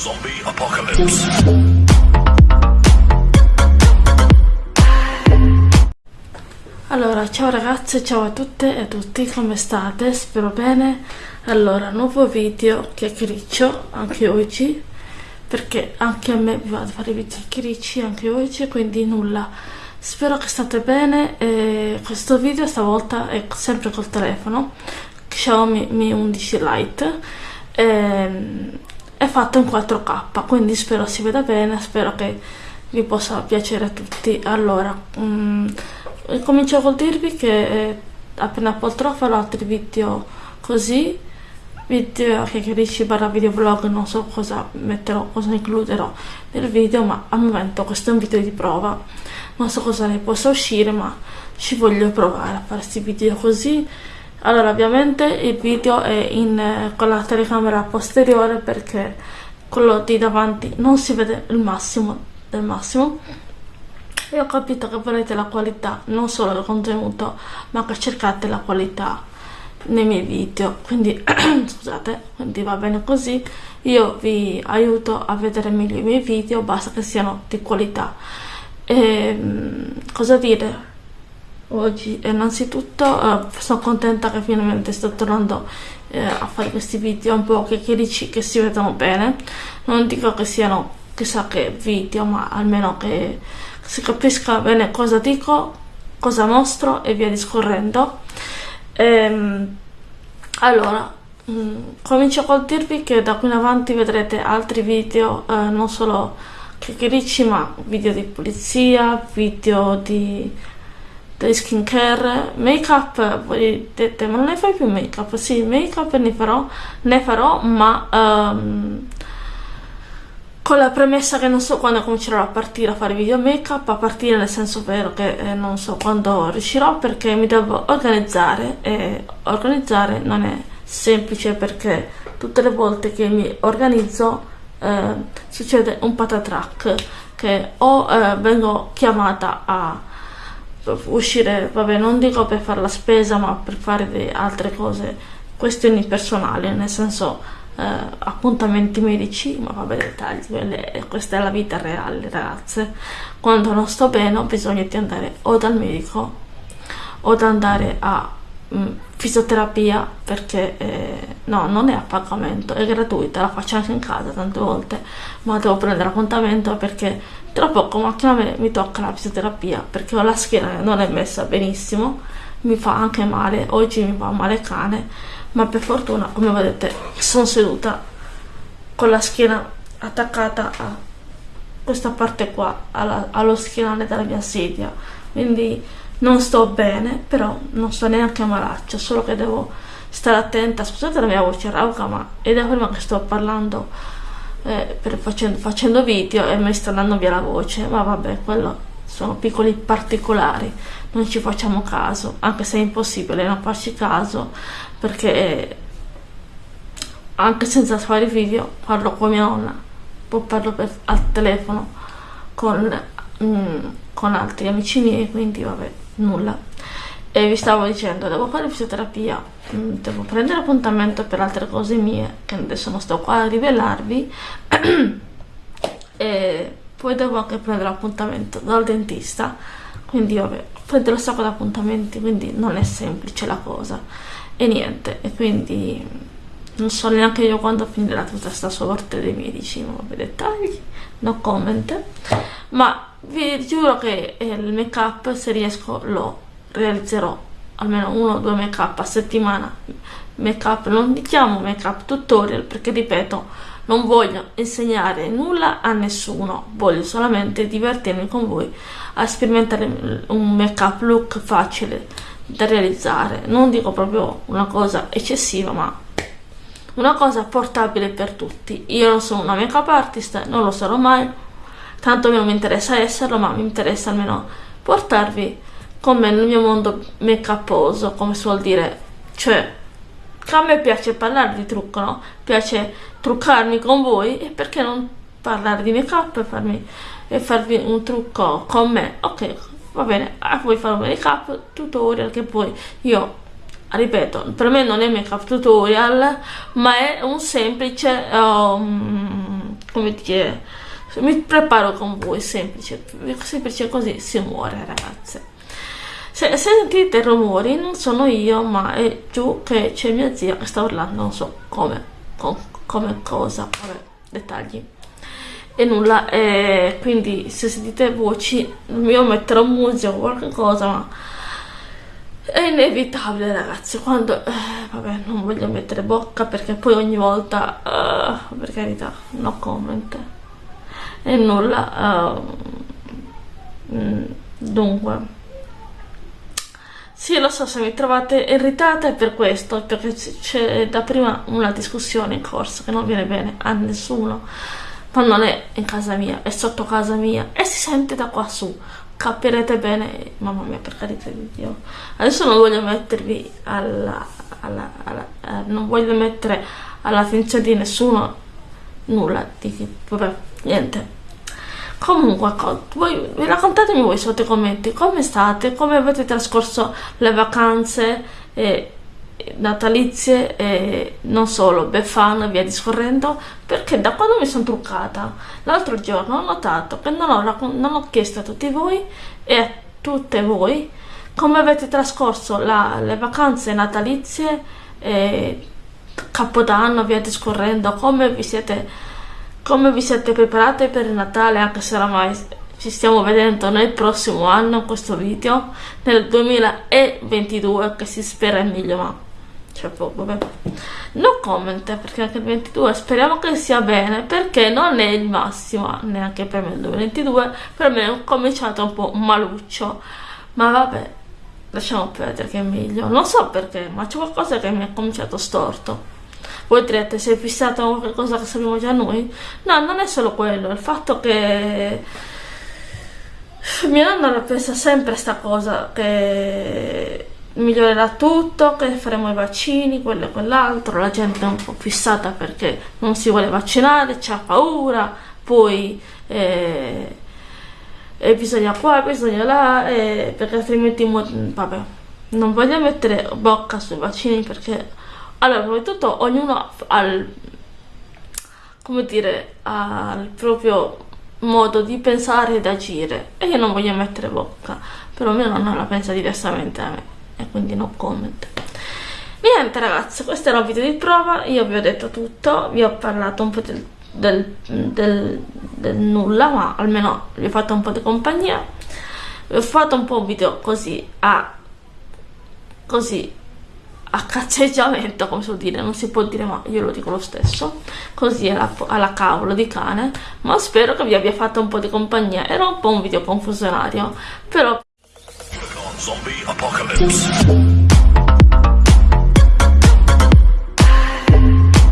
Zombie Apocalypse. Allora, ciao ragazze, ciao a tutte e a tutti, come state? Spero bene. Allora, nuovo video chiacchiericcio anche oggi, perché anche a me mi va a fare video chiacchiericci anche oggi, quindi nulla. Spero che state bene e questo video stavolta è sempre col telefono, Xiaomi Mi 11 Lite. E è fatto in 4K, quindi spero si veda bene, spero che vi possa piacere a tutti. Allora, um, comincio col dirvi che eh, appena potrò farò altri video così, video che chiarisci barra videoblog, non so cosa metterò, cosa includerò nel video, ma al momento questo è un video di prova. Non so cosa ne possa uscire, ma ci voglio provare a fare questi video così allora ovviamente il video è in, eh, con la telecamera posteriore perché quello di davanti non si vede il massimo del massimo. E ho capito che volete la qualità non solo del contenuto ma che cercate la qualità nei miei video. Quindi scusate quindi va bene così. Io vi aiuto a vedere meglio i miei video basta che siano di qualità. E, ehm, cosa dire oggi innanzitutto eh, sono contenta che finalmente sto tornando eh, a fare questi video un po' chiacchierici che si vedono bene. Non dico che siano chissà che video ma almeno che si capisca bene cosa dico cosa mostro e via discorrendo. Ehm, allora mh, mm, comincio col dirvi che da qui in avanti vedrete altri video eh, non solo chiacchierici ma video di pulizia video di dei skincare, make up, voi dite ma non ne fai più make up? Sì, make up ne farò, ne farò ma um, con la premessa che non so quando comincerò a partire a fare video make up, a partire nel senso vero che eh, non so quando riuscirò perché mi devo organizzare e organizzare non è semplice perché tutte le volte che mi organizzo eh, succede un patatrack che o eh, vengo chiamata a uscire, vabbè non dico per fare la spesa ma per fare altre cose, questioni personali, nel senso eh, appuntamenti medici, ma vabbè dettagli, quelle, questa è la vita reale ragazze, quando non sto bene ho bisogno di andare o dal medico o da andare a fisioterapia perché eh, no, non è a pagamento, è gratuita, la faccio anche in casa tante volte, ma devo prendere appuntamento perché tra poco macchina me mi tocca la fisioterapia perché ho la schiena che non è messa benissimo mi fa anche male oggi mi fa male cane ma per fortuna come vedete sono seduta con la schiena attaccata a questa parte qua alla, allo schienale della mia sedia. Quindi non sto bene però non sto neanche malaccio solo che devo stare attenta. Scusate la mia voce rauca ma è da prima che sto parlando eh, facendo, facendo, video e mi sta andando via la voce, ma vabbè, quello sono piccoli particolari, non ci facciamo caso, anche se è impossibile non farci caso, perché anche senza fare video parlo con mia nonna, poi parlo per, al telefono con, mm, con altri amici miei, quindi vabbè, nulla. E vi stavo dicendo devo fare fisioterapia mm, devo prendere appuntamento per altre cose mie che adesso non sto qua a rivelarvi e poi devo anche prendere appuntamento dal dentista. Quindi vabbè prendo un sacco di appuntamenti quindi non è semplice la cosa. E niente e quindi non so neanche io quando finirà tutta questa sorte dei medici ma vabbè dettagli no comment. Ma vi giuro che il make up se riesco lo realizzerò. Almeno uno o due make up a settimana. Make up non diciamo make up tutorial perché ripeto non voglio insegnare nulla a nessuno. Voglio solamente divertirmi con voi a sperimentare un make up look facile da realizzare. Non dico proprio una cosa eccessiva ma una cosa portabile per tutti. Io non sono una make up artist non lo sarò mai tanto non mi interessa esserlo ma mi interessa almeno portarvi come nel mio mondo make uposo, come si vuol dire, cioè a me piace parlare di trucco, no? Piace truccarmi con voi e perché non parlare di make up e, farmi, e farvi un trucco con me? Ok, va bene, a voi fare un make up tutorial che poi io ripeto, per me non è make up tutorial, ma è un semplice um, come dire, mi preparo con voi, semplice, semplice così si muore ragazze. Se sentite rumori non sono io ma è giù che c'è mia zia che sta urlando, non so come, con, come cosa, vabbè, dettagli. E nulla, e quindi se sentite voci io metterò musica o qualche cosa ma è inevitabile ragazzi quando eh, vabbè non voglio mettere bocca perché poi ogni volta uh, per carità no comment e nulla uh, dunque. Sì, lo so, se mi trovate irritata è per questo, perché c'è da prima una discussione in corso che non viene bene a nessuno, ma non è in casa mia, è sotto casa mia e si sente da qua su. Capirete bene, mamma mia per carità di Dio, adesso non voglio mettervi alla, alla, alla eh, non voglio mettere all'attenzione di nessuno nulla, di, vabbè, niente. Comunque, voi, raccontatemi voi sotto i commenti come state, come avete trascorso le vacanze eh, natalizie e non solo, Befana e via discorrendo, perché da quando mi sono truccata l'altro giorno ho notato che non ho, non ho, chiesto a tutti voi e a tutte voi come avete trascorso la, le vacanze natalizie e Capodanno, via discorrendo, come vi siete, come vi siete preparate per il Natale, anche se oramai ci stiamo vedendo nel prossimo anno questo video, nel 2022, che si spera è meglio, ma cioè boh, vabbè. No comment perché anche il 22 speriamo che sia bene perché non è il massimo neanche per me il 2022 per me è cominciato un po' maluccio. Ma vabbè lasciamo perdere che è meglio. Non so perché ma c'è qualcosa che mi ha cominciato storto voi direte sei fissato con qualcosa che sappiamo già noi no non è solo quello il fatto che mia nonna pensa sempre sta cosa che migliorerà tutto, che faremo i vaccini, quello e quell'altro, la gente è un po' fissata perché non si vuole vaccinare, c'ha paura, poi eh, eh, bisogna qua, bisogna là, eh, perché altrimenti, vabbè, non voglio mettere bocca sui vaccini perché, allora, prima di tutto, ognuno ha il, come dire, ha il proprio modo di pensare ed agire. E io non voglio mettere bocca, però mia nonna la pensa diversamente a me e quindi no comment. Niente ragazzi questo era un video di prova io vi ho detto tutto vi ho parlato un po' del, del, del, del nulla ma almeno vi ho fatto un po' di compagnia. Vi ho fatto un po' un video così a così a cazzeggiamento come si può dire non si può dire ma io lo dico lo stesso così alla, alla cavolo di cane ma spero che vi abbia fatto un po' di compagnia era un po' un video confusionario però Zombie Apocalypse.